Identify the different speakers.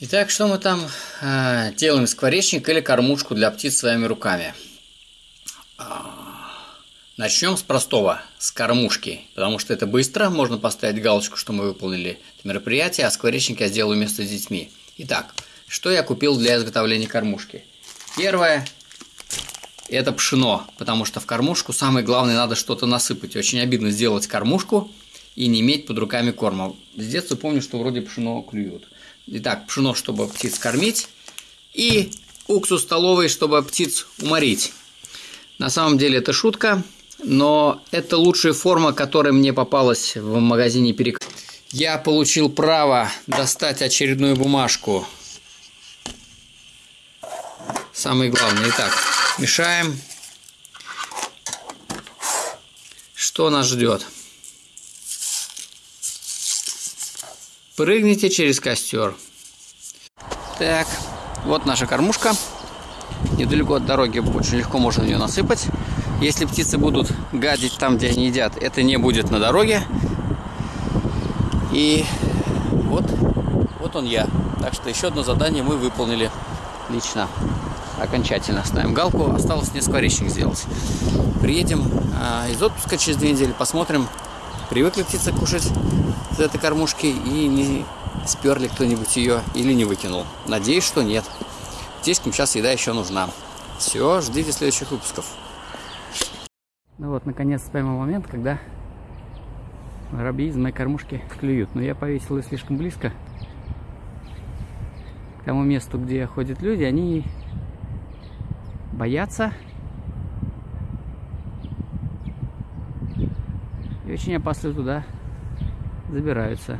Speaker 1: Итак, что мы там э, делаем? Скворечник или кормушку для птиц своими руками. Начнем с простого, с кормушки, потому что это быстро, можно поставить галочку, что мы выполнили это мероприятие, а скворечник я сделаю вместо с детьми. Итак, что я купил для изготовления кормушки? Первое – это пшено, потому что в кормушку самое главное надо что-то насыпать. Очень обидно сделать кормушку и не иметь под руками корма. С детства помню, что вроде пшено клюют. Итак, пшено, чтобы птиц кормить, и уксус столовый, чтобы птиц уморить. На самом деле это шутка, но это лучшая форма, которая мне попалась в магазине Перек. Я получил право достать очередную бумажку. Самое главное. Итак, мешаем. Что нас ждет? Прыгните через костер. Так, вот наша кормушка. Недалеко от дороги очень легко можно ее насыпать. Если птицы будут гадить там, где они едят, это не будет на дороге. И вот, вот он я. Так что еще одно задание мы выполнили лично. Окончательно ставим галку. Осталось не скворечник сделать. Приедем а, из отпуска через две недели, посмотрим, привыкли птицы кушать с этой кормушки и не сперли кто-нибудь ее или не выкинул. Надеюсь, что нет. Птичкам сейчас еда еще нужна. Все, ждите следующих выпусков. Ну вот, наконец поймал момент, когда воробьи из моей кормушки клюют. Но я повесил ее слишком близко к тому месту, где ходят люди. Они боятся очень опасно туда забираются.